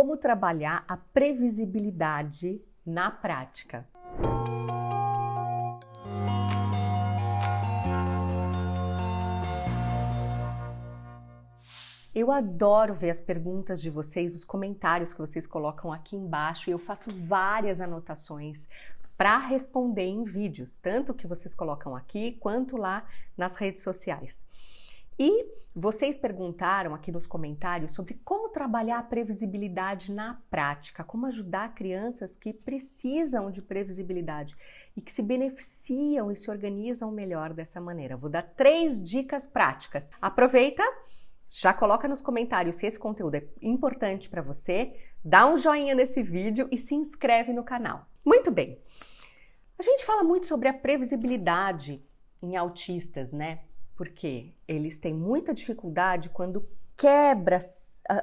como trabalhar a previsibilidade na prática. Eu adoro ver as perguntas de vocês, os comentários que vocês colocam aqui embaixo e eu faço várias anotações para responder em vídeos, tanto que vocês colocam aqui quanto lá nas redes sociais. E vocês perguntaram aqui nos comentários sobre como trabalhar a previsibilidade na prática, como ajudar crianças que precisam de previsibilidade e que se beneficiam e se organizam melhor dessa maneira. Vou dar três dicas práticas. Aproveita já coloca nos comentários se esse conteúdo é importante para você, dá um joinha nesse vídeo e se inscreve no canal. Muito bem. A gente fala muito sobre a previsibilidade em autistas, né? Porque eles têm muita dificuldade quando quebra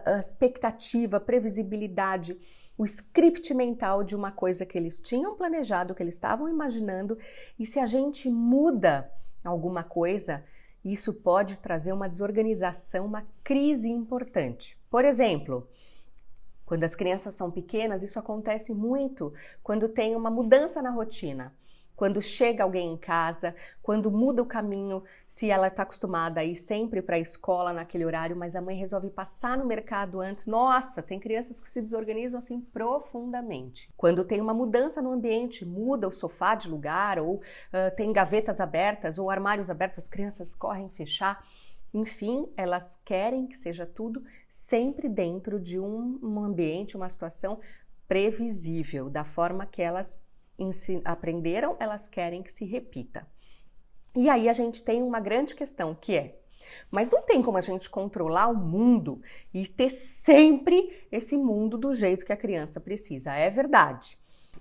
a, expectativa, a previsibilidade, o script mental de uma coisa que eles tinham planejado, que eles estavam imaginando, e se a gente muda alguma coisa, isso pode trazer uma desorganização, uma crise importante. Por exemplo, quando as crianças são pequenas, isso acontece muito quando tem uma mudança na rotina quando chega alguém em casa, quando muda o caminho, se ela está acostumada a ir sempre para a escola naquele horário, mas a mãe resolve passar no mercado antes. Nossa, tem crianças que se desorganizam assim profundamente. Quando tem uma mudança no ambiente, muda o sofá de lugar, ou uh, tem gavetas abertas, ou armários abertos, as crianças correm fechar. Enfim, elas querem que seja tudo sempre dentro de um, um ambiente, uma situação previsível, da forma que elas aprenderam, elas querem que se repita. E aí a gente tem uma grande questão que é: mas não tem como a gente controlar o mundo e ter sempre esse mundo do jeito que a criança precisa. É verdade.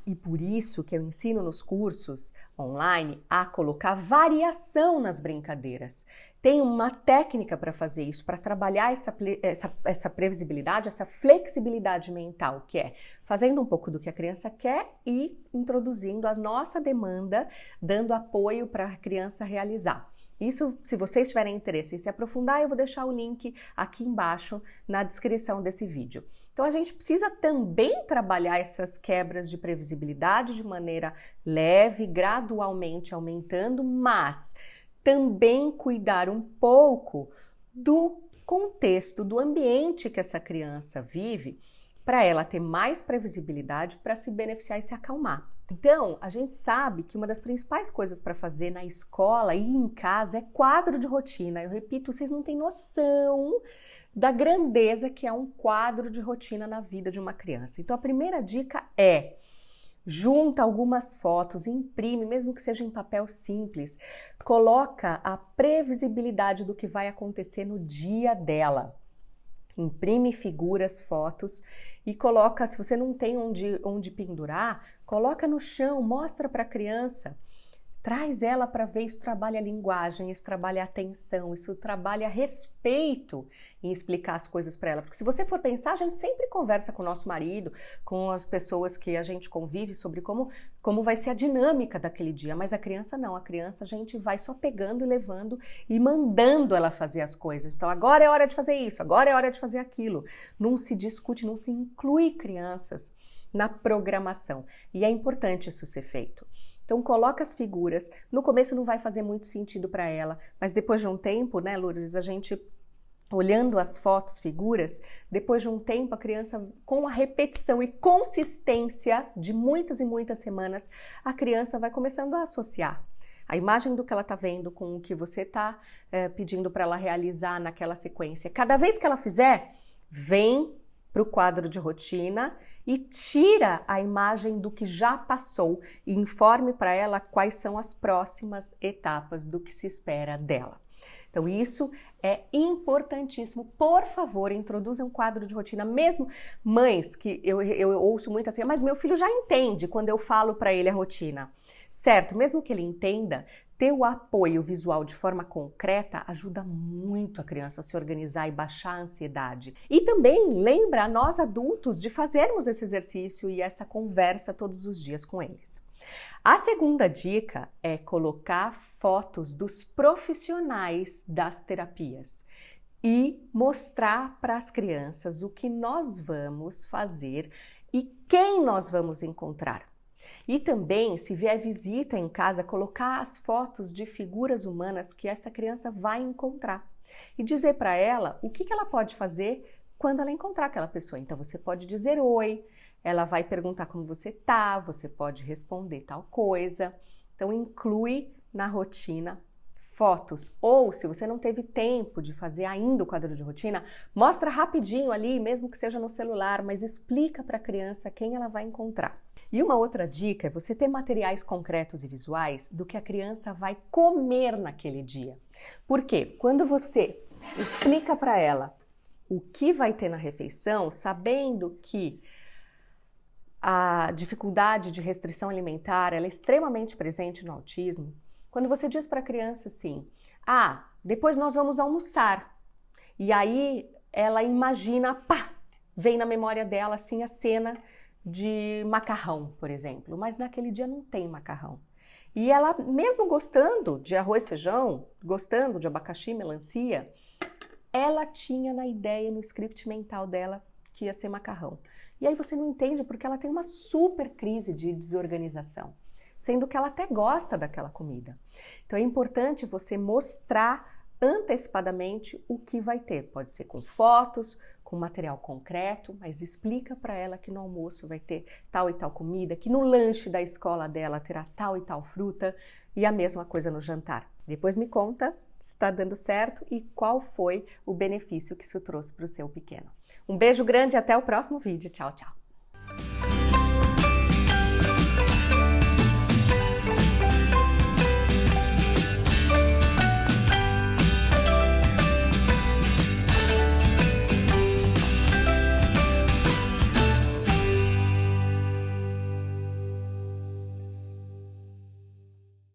E por isso que eu ensino nos cursos online a colocar variação nas brincadeiras. Tem uma técnica para fazer isso, para trabalhar essa, essa, essa previsibilidade, essa flexibilidade mental, que é fazendo um pouco do que a criança quer e introduzindo a nossa demanda, dando apoio para a criança realizar. Isso, se vocês tiverem interesse em se aprofundar, eu vou deixar o link aqui embaixo na descrição desse vídeo. Então a gente precisa também trabalhar essas quebras de previsibilidade de maneira leve, gradualmente aumentando, mas também cuidar um pouco do contexto, do ambiente que essa criança vive, para ela ter mais previsibilidade para se beneficiar e se acalmar. Então, a gente sabe que uma das principais coisas para fazer na escola e em casa é quadro de rotina. Eu repito, vocês não têm noção da grandeza que é um quadro de rotina na vida de uma criança. Então, a primeira dica é junta algumas fotos, imprime, mesmo que seja em papel simples, coloca a previsibilidade do que vai acontecer no dia dela. Imprime figuras, fotos e coloca, se você não tem onde, onde pendurar, coloca no chão, mostra para a criança. Traz ela para ver, isso trabalha a linguagem, isso trabalha a atenção, isso trabalha respeito em explicar as coisas para ela. Porque se você for pensar, a gente sempre conversa com o nosso marido, com as pessoas que a gente convive sobre como, como vai ser a dinâmica daquele dia. Mas a criança não, a criança a gente vai só pegando e levando e mandando ela fazer as coisas. Então agora é hora de fazer isso, agora é hora de fazer aquilo. Não se discute, não se inclui crianças na programação. E é importante isso ser feito. Então coloca as figuras. No começo não vai fazer muito sentido para ela, mas depois de um tempo, né, Lourdes, a gente olhando as fotos, figuras, depois de um tempo a criança com a repetição e consistência de muitas e muitas semanas, a criança vai começando a associar a imagem do que ela está vendo com o que você está é, eh, pedindo para ela realizar naquela sequência. Cada vez que ela fizer, vem para o quadro de rotina e tira a imagem do que já passou e informe para ela quais são as próximas etapas do que se espera dela. Então, isso é importantíssimo. Por favor, introduza um quadro de rotina. Mesmo mães, que eu, eu ouço muito assim, mas meu filho já entende quando eu falo para ele a rotina. Certo, mesmo que ele entenda, ter o apoio visual de forma concreta ajuda muito a criança a se organizar e baixar a ansiedade. E também lembra a nós adultos de fazermos esse exercício e essa conversa todos os dias com eles. A segunda dica é colocar fotos dos profissionais das terapias. e mostrar para as crianças o que nós vamos fazer e quem nós vamos encontrar. E também, se vier visita em casa, colocar as fotos de figuras humanas que essa criança vai encontrar e dizer para ela o que, ela pode fazer quando ela encontrar aquela pessoa. Então, você pode dizer oi, ela vai perguntar como você tá, você pode responder tal coisa. Então, inclui na rotina fotos. Ou, se você não teve tempo de fazer ainda o quadro de rotina, mostra rapidinho ali, mesmo que seja no celular, mas explica para a criança quem ela vai encontrar. E uma outra dica é você ter materiais concretos e visuais do que a criança vai comer naquele dia. Porque quando você explica para ela o que vai ter na refeição, sabendo que a dificuldade de restrição alimentar é extremamente presente no autismo, quando você diz para a criança assim: "Ah, depois nós vamos almoçar". E aí ela imagina, pá, vem na memória dela assim a cena de macarrão, por exemplo, mas naquele dia não tem macarrão. E ela, mesmo gostando de arroz, feijão, gostando de abacaxi, melancia, ela tinha na ideia, no script mental dela, que ia ser macarrão. E aí você não entende porque ela tem uma super crise de desorganização, sendo que ela até gosta daquela comida. Então é importante você mostrar antecipadamente o que vai ter. Pode ser com fotos, com material concreto, mas explica para ela que no almoço vai ter tal e tal comida, que no lanche da escola dela terá tal e tal fruta e a mesma coisa no jantar. Depois me conta se está dando certo e qual foi o benefício que isso trouxe para o seu pequeno. Um beijo grande e até o próximo vídeo. Tchau, tchau.